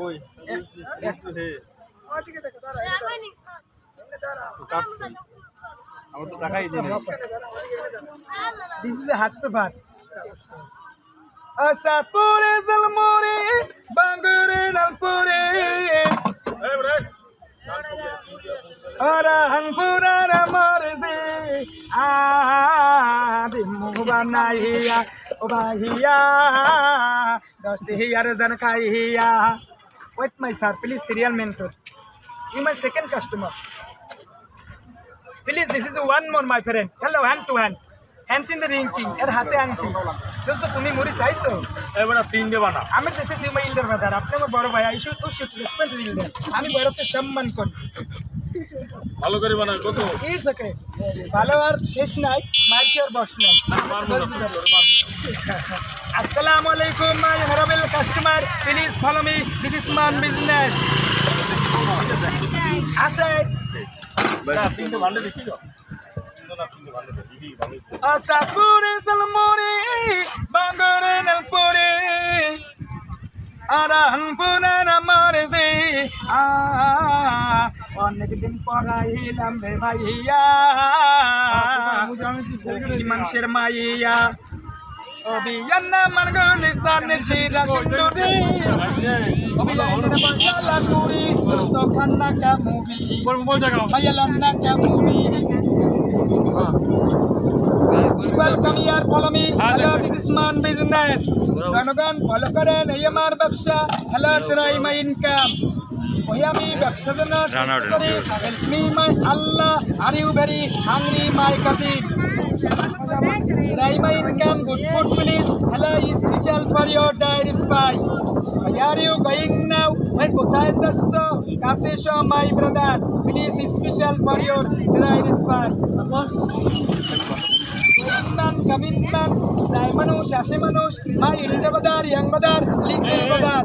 কই? আমার তো টাকাই জিনিস দিস ইজ হাত পেপার আচ্ছা পুরে জলমরে বাঙ্গুরে লালপুরে অরহনপুরা মরজি বাহিয়া দশ হিয়ার জন খাইয়া। Wait, my sir, please serial mentor. You my second customer. Please, this is one more, my friend. Hello, hand to hand. Hand in the ring king. Er hate auntie. দোস্ত তুমি মুড়ি চাইছো? এবারে তিনটে বানা। আমি দেখতেছি আমার ইল্ডার বাজার আপনি আমার বড় ভাই আইসু তো শুট রেসপেক্ট ইল্ডার আমি বড়কে সম্মান করি। ভালো করে বানা কত? ইটস ওকে ভালো আর শেষ নাই মার কি আর বস নাই? আসসালামু আলাইকুম my honourable customer please follow me this is man business আছে না, তিনটে ভান্ডে দেখি তো না, তিনটে ভান্ডে দেখি, দিদি, ভালো হয়েছে। Asapure salmore, bangore nalpore. আরাহান পুরানা মারে দে অনেকদিন পড়াইলাম রে ভাইয়া। মানুষের মাইয়া। অবিয়ান্না মার্গনিস্তানে শিরা সুন্দরী অবিয়ান্না বাংলা কুড়ি সুস্থ খান্না কামুবি। জনগণ ফলো করেন এই আমার ব্যবসা হ্যালো ট্রাই মাই ইনকাম ওই আমি ব্যবসা জন্য চেষ্টা করি। Help me my Allah are you very hungry my cousin try my income good food please hello is special for your diary spy are you going now ভাই কোথায় যাচ্ছ? কাছে এসো my brother please special for your diary spy Kaminman, kaminman, say মানুষ আসে মানুষ my inter brother young brother little brother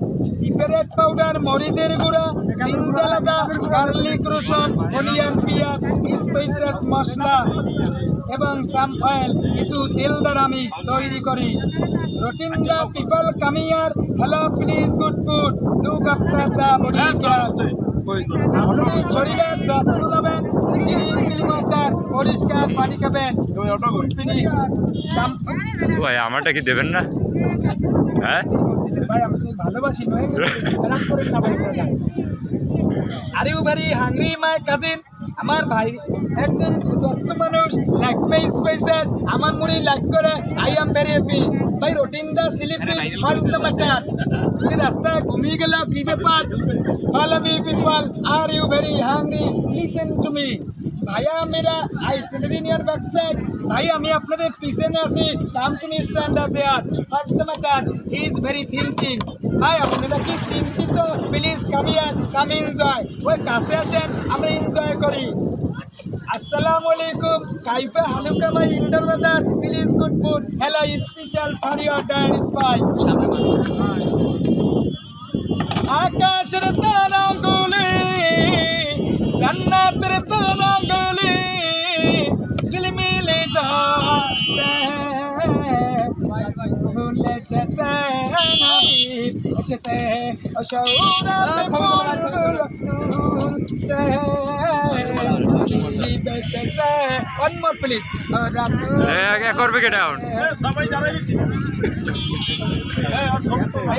পিপারেট powder মরিচের গুঁড়া জিঞ্জার আদা গার্লিক রসুন অনিয়ন পেঁয়াজ স্পাইসেস মশলা এবং সাম অয়েল কিছু তেল দ্বারা আমি তৈরি করি। Routine the people come here hello please good food look after the body আপনি শরীরের যত্ন নেবেন তিরিশ কিলোমিটার পরিষ্কার পানি খাবেন ভাই আমারটা কি দেবেন না? হ্যাঁ? ভাই আমি ভালোবাসি are you hungry my cousin আমার ভাই একজন দত্ত মানুষ লাইক মাই স্পাইসেস আমার মুড়ি লাইক করে আই এম ভেরি হ্যাপি ভাই routine the sleeping what is the matter সে রাস্তায় ঘুমিয়ে গেল কি ব্যাপার? Follow me people are you very hungry listen to me ভাইয়া মেরা I stand in your back side ভাই আমি আপনাদের পিছনে আছি। Come to me stand up there first matter he is very thinking ভাই, আপনারা কি চিন্তিত? Please come year some enjoy ওই কাছে আসেন, আমরা এনজয় করি। আসসালামু আলাইকুম। কাইফা হালুকা my elder brother please good food hello special for your diary spy আকাশের তারাগুলি। জান্নাতের ঝিলমিলে one more please রাসূল করবে কে ডাউন সবাই দাঁড়াই গেছি এ, আর সব-